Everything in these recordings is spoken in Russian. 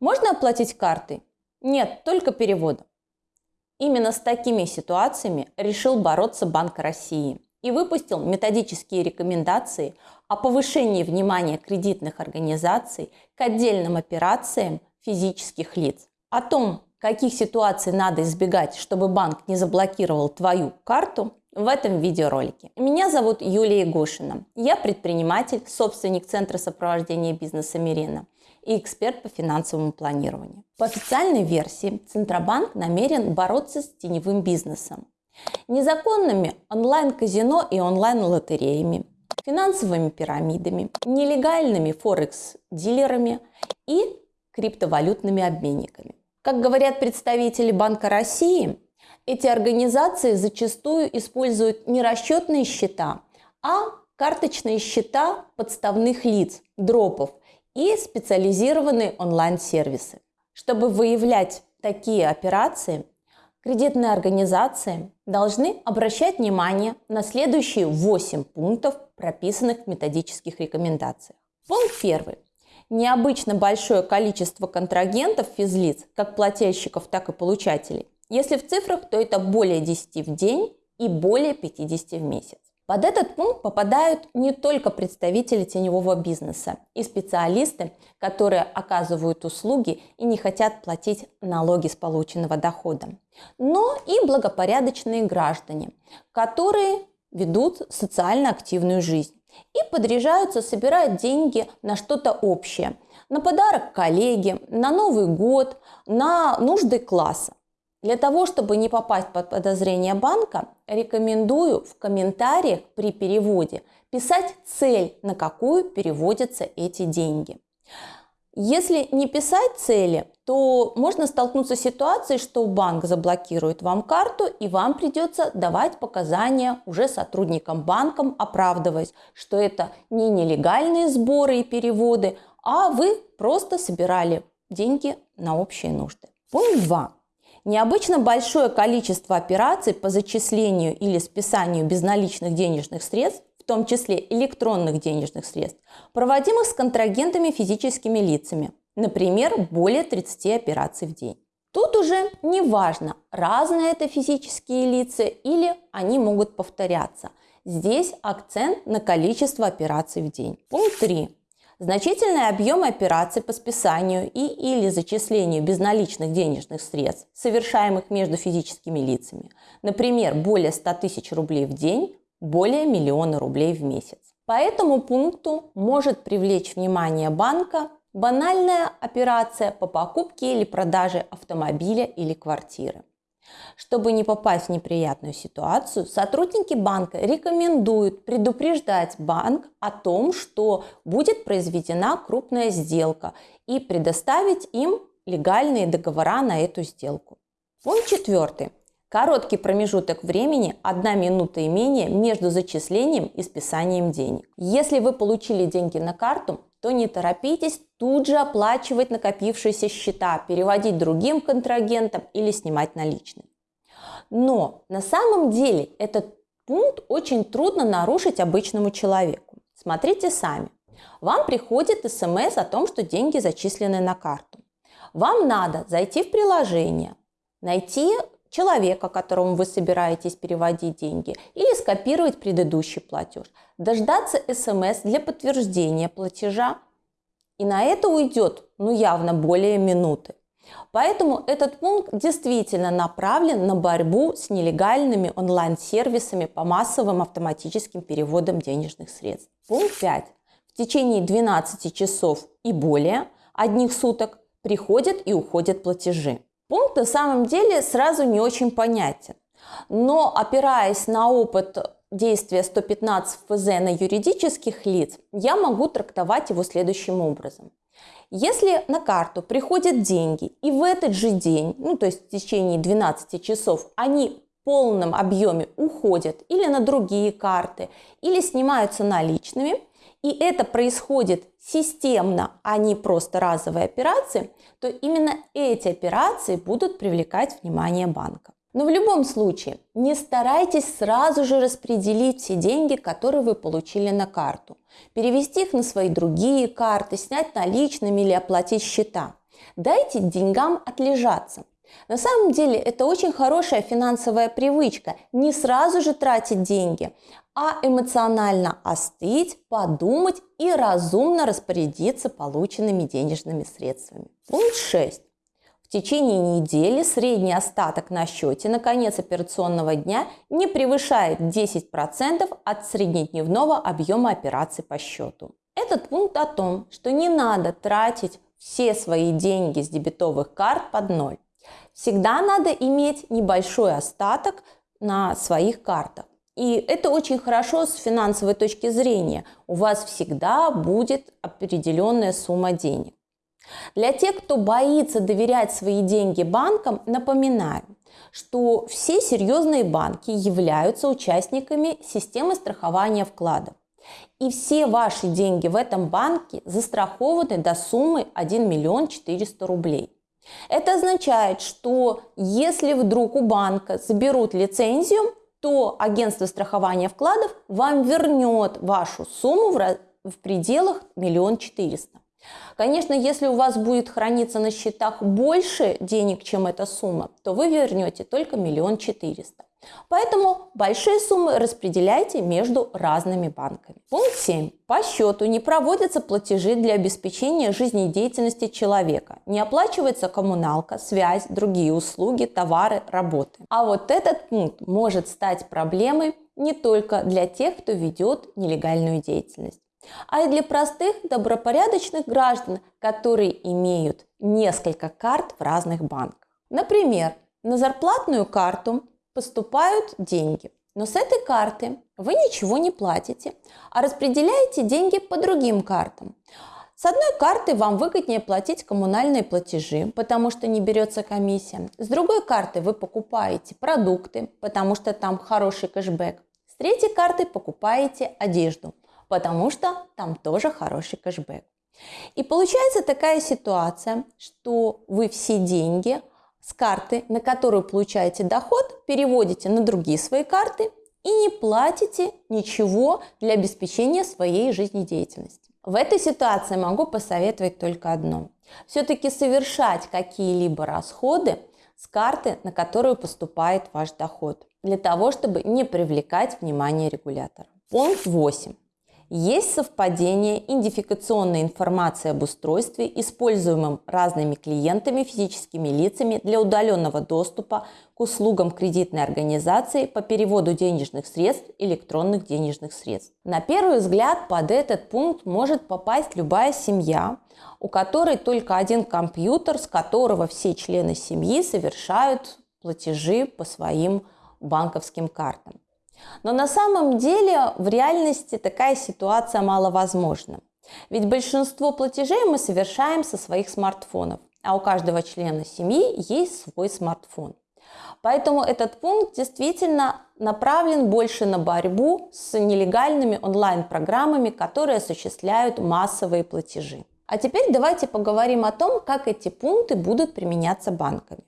Можно оплатить картой? Нет, только переводом. Именно с такими ситуациями решил бороться Банк России и выпустил методические рекомендации о повышении внимания кредитных организаций к отдельным операциям физических лиц. О том, каких ситуаций надо избегать, чтобы банк не заблокировал твою карту, в этом видеоролике. Меня зовут Юлия Гошина. Я предприниматель, собственник Центра сопровождения бизнеса Мирена и эксперт по финансовому планированию. По официальной версии, Центробанк намерен бороться с теневым бизнесом, незаконными онлайн-казино и онлайн-лотереями, финансовыми пирамидами, нелегальными форекс-дилерами и криптовалютными обменниками. Как говорят представители Банка России, эти организации зачастую используют не расчетные счета, а карточные счета подставных лиц, дропов и специализированные онлайн-сервисы. Чтобы выявлять такие операции, кредитные организации должны обращать внимание на следующие 8 пунктов, прописанных в методических рекомендациях. Пункт первый. Необычно большое количество контрагентов физлиц, как плательщиков, так и получателей. Если в цифрах, то это более 10 в день и более 50 в месяц. Под этот пункт попадают не только представители теневого бизнеса и специалисты, которые оказывают услуги и не хотят платить налоги с полученного дохода, но и благопорядочные граждане, которые ведут социально активную жизнь и подряжаются собирать деньги на что-то общее, на подарок коллеге, на Новый год, на нужды класса. Для того, чтобы не попасть под подозрение банка, рекомендую в комментариях при переводе писать цель, на какую переводятся эти деньги. Если не писать цели, то можно столкнуться с ситуацией, что банк заблокирует вам карту и вам придется давать показания уже сотрудникам банкам, оправдываясь, что это не нелегальные сборы и переводы, а вы просто собирали деньги на общие нужды. Пункт 2. Необычно большое количество операций по зачислению или списанию безналичных денежных средств, в том числе электронных денежных средств, проводимых с контрагентами физическими лицами, например, более 30 операций в день. Тут уже не важно, разные это физические лица или они могут повторяться. Здесь акцент на количество операций в день. Пункт 3. Значительные объемы операций по списанию и или зачислению безналичных денежных средств, совершаемых между физическими лицами, например, более 100 тысяч рублей в день, более миллиона рублей в месяц. По этому пункту может привлечь внимание банка банальная операция по покупке или продаже автомобиля или квартиры. Чтобы не попасть в неприятную ситуацию, сотрудники банка рекомендуют предупреждать банк о том, что будет произведена крупная сделка и предоставить им легальные договора на эту сделку. Пункт четвертый. Короткий промежуток времени, одна минута и менее, между зачислением и списанием денег. Если вы получили деньги на карту, то не торопитесь тут же оплачивать накопившиеся счета, переводить другим контрагентам или снимать наличные. Но на самом деле этот пункт очень трудно нарушить обычному человеку. Смотрите сами. Вам приходит смс о том, что деньги зачислены на карту. Вам надо зайти в приложение, найти человека, которому вы собираетесь переводить деньги, или скопировать предыдущий платеж, дождаться смс для подтверждения платежа, и на это уйдет, ну явно, более минуты. Поэтому этот пункт действительно направлен на борьбу с нелегальными онлайн-сервисами по массовым автоматическим переводам денежных средств. Пункт 5. В течение 12 часов и более одних суток приходят и уходят платежи. Пункт на самом деле сразу не очень понятен. Но опираясь на опыт действия 115 ФЗ на юридических лиц, я могу трактовать его следующим образом. Если на карту приходят деньги и в этот же день, ну то есть в течение 12 часов, они в полном объеме уходят или на другие карты, или снимаются наличными, и это происходит системно, а не просто разовые операции, то именно эти операции будут привлекать внимание банка. Но в любом случае, не старайтесь сразу же распределить все деньги, которые вы получили на карту. Перевести их на свои другие карты, снять наличными или оплатить счета. Дайте деньгам отлежаться. На самом деле это очень хорошая финансовая привычка. Не сразу же тратить деньги, а эмоционально остыть, подумать и разумно распорядиться полученными денежными средствами. Пункт 6. В течение недели средний остаток на счете на конец операционного дня не превышает 10% от среднедневного объема операций по счету. Этот пункт о том, что не надо тратить все свои деньги с дебетовых карт под ноль. Всегда надо иметь небольшой остаток на своих картах. И это очень хорошо с финансовой точки зрения. У вас всегда будет определенная сумма денег. Для тех, кто боится доверять свои деньги банкам, напоминаю, что все серьезные банки являются участниками системы страхования вкладов. И все ваши деньги в этом банке застрахованы до суммы 1 миллион 400 рублей. Это означает, что если вдруг у банка заберут лицензию, то агентство страхования вкладов вам вернет вашу сумму в, пределах миллион четыреста. Конечно, если у вас будет храниться на счетах больше денег, чем эта сумма, то вы вернете только миллион четыреста. Поэтому большие суммы распределяйте между разными банками. Пункт 7. По счету не проводятся платежи для обеспечения жизнедеятельности человека. Не оплачивается коммуналка, связь, другие услуги, товары, работы. А вот этот пункт может стать проблемой не только для тех, кто ведет нелегальную деятельность а и для простых добропорядочных граждан, которые имеют несколько карт в разных банках. Например, на зарплатную карту поступают деньги, но с этой карты вы ничего не платите, а распределяете деньги по другим картам. С одной карты вам выгоднее платить коммунальные платежи, потому что не берется комиссия. С другой карты вы покупаете продукты, потому что там хороший кэшбэк. С третьей карты покупаете одежду – потому что там тоже хороший кэшбэк. И получается такая ситуация, что вы все деньги с карты, на которую получаете доход, переводите на другие свои карты и не платите ничего для обеспечения своей жизнедеятельности. В этой ситуации могу посоветовать только одно. Все-таки совершать какие-либо расходы с карты, на которую поступает ваш доход, для того, чтобы не привлекать внимание регулятора. Пункт 8. Есть совпадение идентификационной информации об устройстве, используемом разными клиентами, физическими лицами для удаленного доступа к услугам кредитной организации по переводу денежных средств, электронных денежных средств. На первый взгляд под этот пункт может попасть любая семья, у которой только один компьютер, с которого все члены семьи совершают платежи по своим банковским картам. Но на самом деле в реальности такая ситуация маловозможна. Ведь большинство платежей мы совершаем со своих смартфонов, а у каждого члена семьи есть свой смартфон. Поэтому этот пункт действительно направлен больше на борьбу с нелегальными онлайн-программами, которые осуществляют массовые платежи. А теперь давайте поговорим о том, как эти пункты будут применяться банками.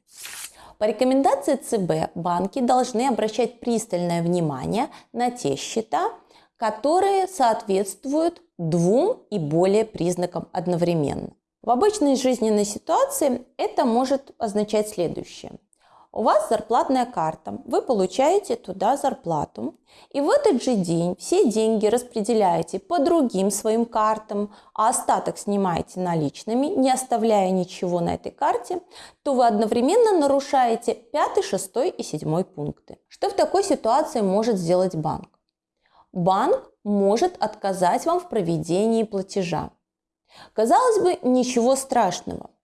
По рекомендации ЦБ банки должны обращать пристальное внимание на те счета, которые соответствуют двум и более признакам одновременно. В обычной жизненной ситуации это может означать следующее. У вас зарплатная карта, вы получаете туда зарплату, и в этот же день все деньги распределяете по другим своим картам, а остаток снимаете наличными, не оставляя ничего на этой карте, то вы одновременно нарушаете пятый, шестой и седьмой пункты. Что в такой ситуации может сделать банк? Банк может отказать вам в проведении платежа. Казалось бы, ничего страшного –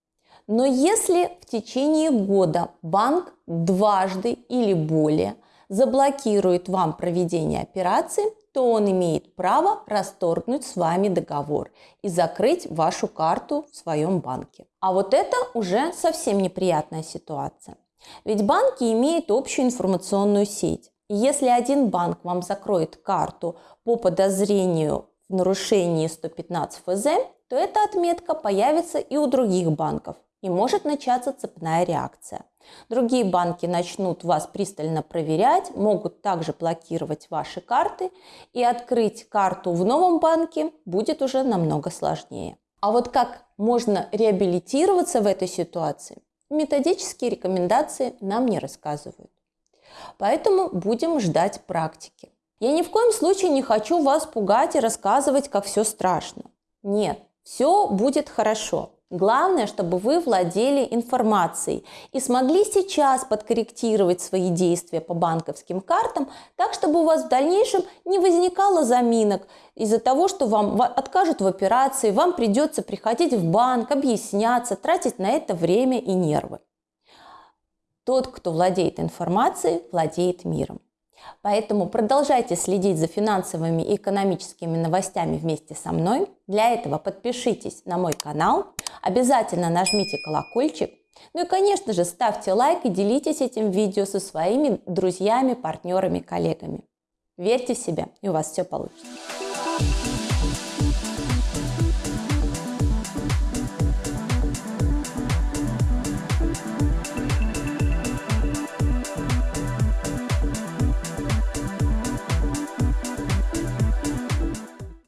но если в течение года банк дважды или более заблокирует вам проведение операции, то он имеет право расторгнуть с вами договор и закрыть вашу карту в своем банке. А вот это уже совсем неприятная ситуация. Ведь банки имеют общую информационную сеть. И если один банк вам закроет карту по подозрению в нарушении 115 ФЗ, то эта отметка появится и у других банков и может начаться цепная реакция. Другие банки начнут вас пристально проверять, могут также блокировать ваши карты, и открыть карту в новом банке будет уже намного сложнее. А вот как можно реабилитироваться в этой ситуации, методические рекомендации нам не рассказывают. Поэтому будем ждать практики. Я ни в коем случае не хочу вас пугать и рассказывать, как все страшно. Нет, все будет хорошо. Главное, чтобы вы владели информацией и смогли сейчас подкорректировать свои действия по банковским картам, так, чтобы у вас в дальнейшем не возникало заминок из-за того, что вам откажут в операции, вам придется приходить в банк, объясняться, тратить на это время и нервы. Тот, кто владеет информацией, владеет миром. Поэтому продолжайте следить за финансовыми и экономическими новостями вместе со мной. Для этого подпишитесь на мой канал, обязательно нажмите колокольчик. Ну и, конечно же, ставьте лайк и делитесь этим видео со своими друзьями, партнерами, коллегами. Верьте в себя, и у вас все получится.